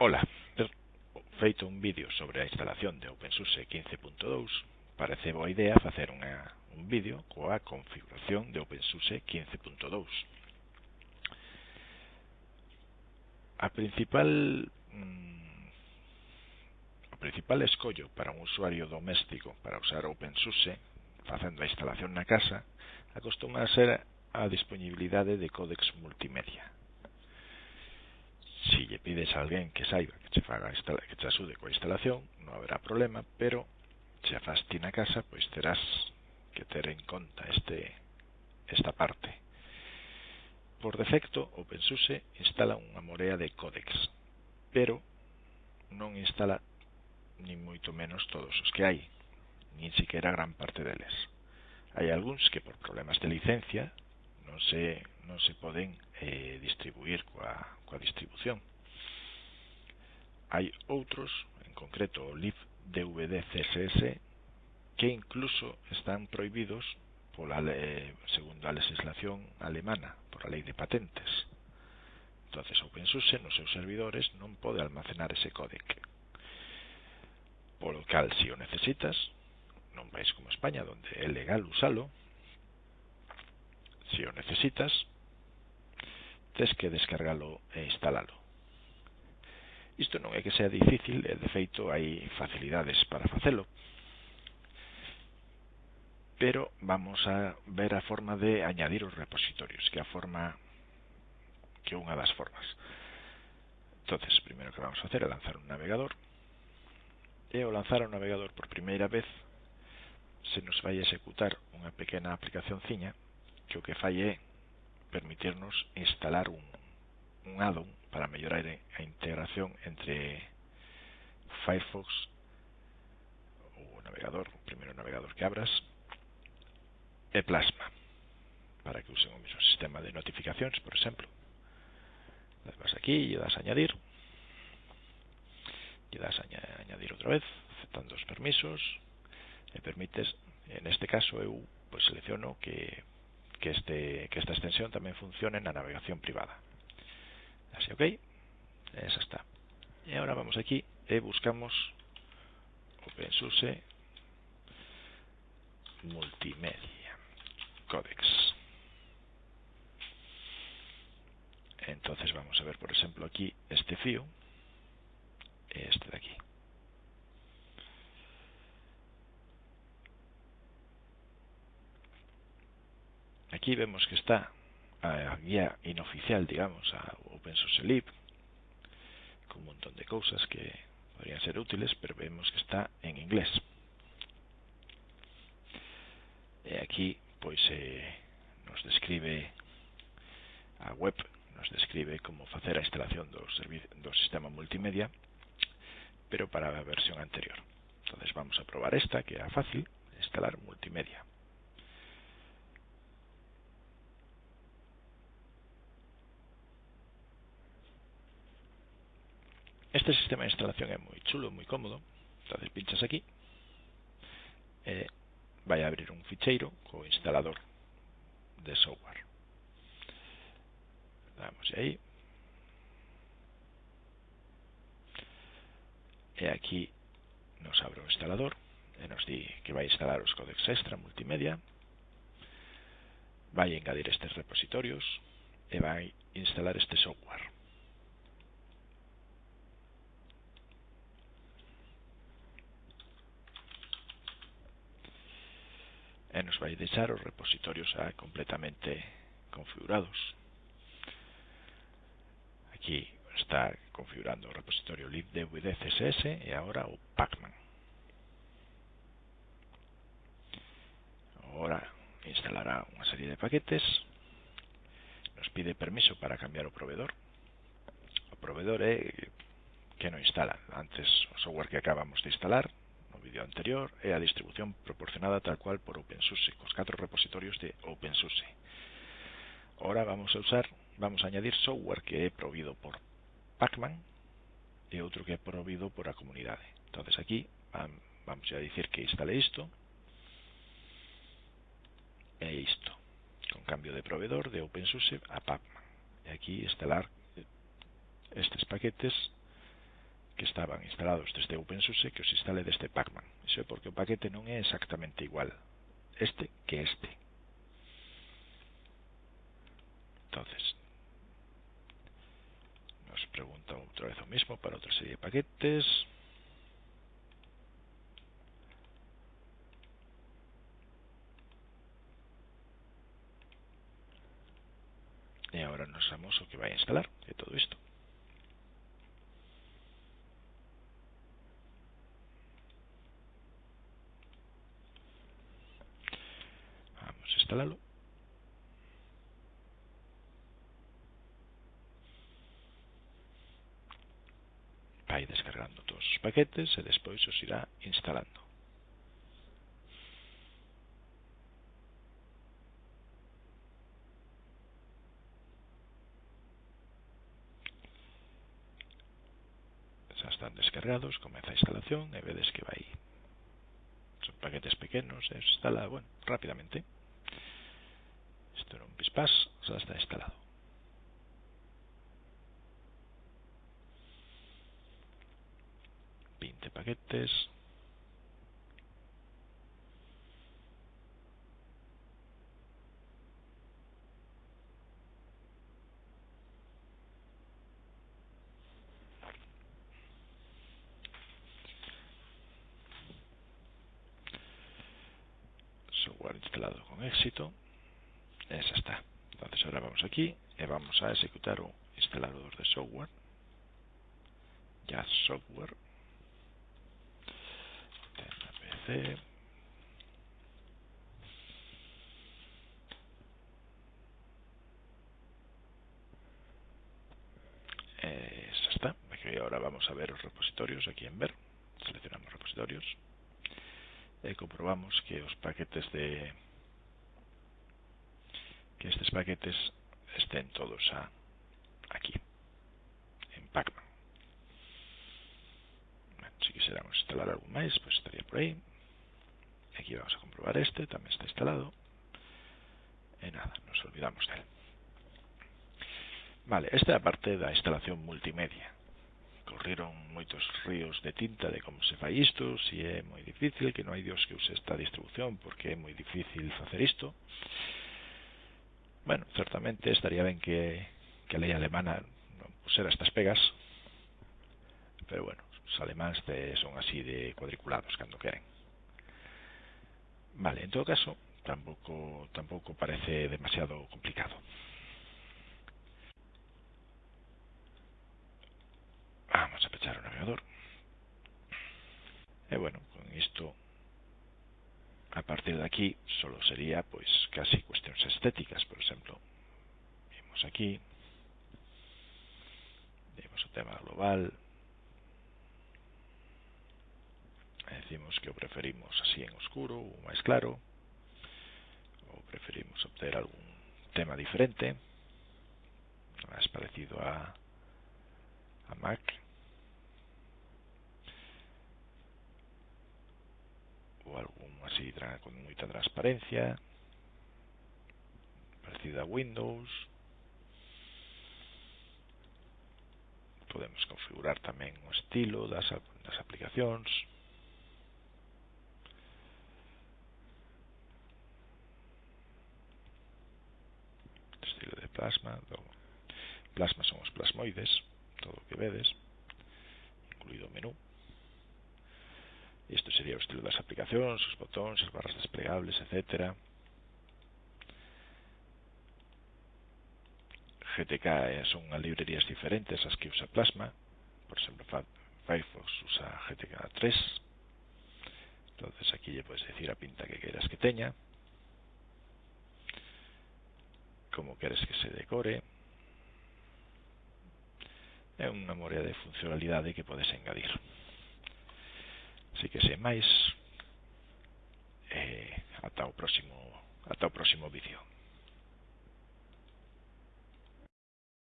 Ola, ter feito un vídeo sobre a instalación de OpenSUSE 15.2, parece boa idea facer unha, un vídeo coa configuración de OpenSUSE 15.2. A principal mm, o principal escollo para un usuario doméstico para usar OpenSUSE facendo a instalación na casa acostuma a ser a disponibilidade de códex multimedia si lle pides a alguén que saiba que che faga que che axude coa instalación, non haberá problema, pero se a fas ti na casa, pois terás que ter en conta este esta parte. Por defecto, OpenSUSE instala unha morea de códex, pero non instala nin moito menos todos os que hai, nin siquiera gran parte deles. Hai algúns que por problemas de licencia non se, non se poden eh, distribuir coa, coa distribución. Hai outros, en concreto o lib DVD CSS, que incluso están prohibidos pola eh, segundo a legislación alemana, por a lei de patentes. Entonces, OpenSUSE nos seus servidores non pode almacenar ese códec. Polo cal, se si o necesitas, nun país como España, donde é legal usalo, se o necesitas, tes que descargalo e instalalo. Isto non é que sea difícil, e de feito hai facilidades para facelo. Pero vamos a ver a forma de añadir os repositorios, que é a forma que unha das formas. Entonces, primeiro que vamos a facer é lanzar un navegador. E ao lanzar un navegador por primeira vez, se nos vai executar unha pequena aplicaciónciña que o que fai é permitirnos instalar un, un addon para mellorar a integración entre Firefox o navegador, o primeiro navegador que abras, e Plasma, para que usen o mesmo sistema de notificacións, por exemplo. Vas aquí e das a añadir, E das a añadir outra vez, aceptando os permisos, e permites, en este caso eu pues, selecciono que que, este, que esta extensión tamén funcione na navegación privada. Así, ok? Esa está. E agora vamos aquí e buscamos OpenSUSE Multimedia Codex. Entonces vamos a ver, por ejemplo, aquí este fío, este de aquí. Aquí vemos que está a guía inoficial, digamos, a OpenSource Lib, con un montón de cosas que podrían ser útiles, pero vemos que está en inglés. E aquí, pois, eh, nos describe a web, nos describe como facer a instalación do, do sistema multimedia, pero para a versión anterior. Entonces vamos a probar esta, que é fácil, instalar multimedia. Este sistema de instalación é moi chulo, moi cómodo. Entonces pinchas aquí e vai a abrir un ficheiro co instalador de software. Damos aí. E aquí nos abre o instalador e nos di que vai instalar os codecs extra multimedia vai engadir estes repositorios e vai instalar este software nos vai deixar os repositorios xa completamente configurados. Aquí está configurando o repositorio libdvd css e agora o pacman. Agora instalará unha serie de paquetes, nos pide permiso para cambiar o proveedor. O proveedor é que non instala antes o software que acabamos de instalar, no anterior é a distribución proporcionada tal cual por OpenSUSE, cos catro repositorios de OpenSUSE. Ahora vamos a usar, vamos a añadir software que é provido por Pacman e outro que é provido por a comunidade. Entonces aquí vamos a dicir que instale isto e isto, con cambio de proveedor de OpenSUSE a Pacman. E aquí instalar estes paquetes que estaban instalados desde OpenSUSE que os instale desde Pacman. Iso é porque o paquete non é exactamente igual este que este. Entonces, nos pregunta outra vez o mismo para outra serie de paquetes. E agora nos vamos o que vai a instalar, é todo isto. Instalarlo. Vai descargando todos os paquetes e despois os irá instalando. están descargados, comeza a instalación e vedes que vai son paquetes pequenos e se instala, bueno, rápidamente xa está instalado Vinte paquetes. Instalado con éxito esa está. Entonces ahora vamos aquí y vamos a ejecutar un instalador de software. Ya software. PC esa está. Aquí ahora vamos a ver los repositorios aquí en ver. Seleccionamos repositorios. E comprobamos que os paquetes de que estes paquetes estén todos a, aquí en Pacman. Si quisiéramos instalar algún máis pues estaría por aí aquí vamos a comprobar este tamén está instalado. E nada, nos olvidamos del vale, esta é a parte da instalación multimedia. Corriron moitos ríos de tinta de como se fai isto, si é moi difícil, que non hai dios que use esta distribución porque é moi difícil facer isto. Bueno, certamente estaría ben que, que a lei alemana non pusera estas pegas, pero bueno, os alemáns te son así de cuadriculados cando queren. Vale, en todo caso, tampouco, tampouco parece demasiado complicado. Vamos a pechar o navegador. E bueno, con isto a partir de aquí solo sería pois casi cuestións estéticas, por exemplo. Vimos aquí vimos o tema global decimos que o preferimos así en oscuro ou máis claro ou preferimos obter algún tema diferente máis parecido a a Mac ou algún con moita transparencia. Parecida a Windows. Podemos configurar tamén o estilo das, das aplicacións estilo de plasma plasma son os plasmoides todo o que vedes incluído o menú isto sería o estilo das aplicacións os botóns, as barras desplegables, etc GTK son as librerías diferentes as que usa Plasma. Por exemplo Firefox usa GTK 3 entonces aquí lle podes decir a pinta que queras que teña como queres que se decore. É unha memoria de funcionalidade que podes engadir Así que sen máis, eh, ata o próximo ata o próximo vídeo.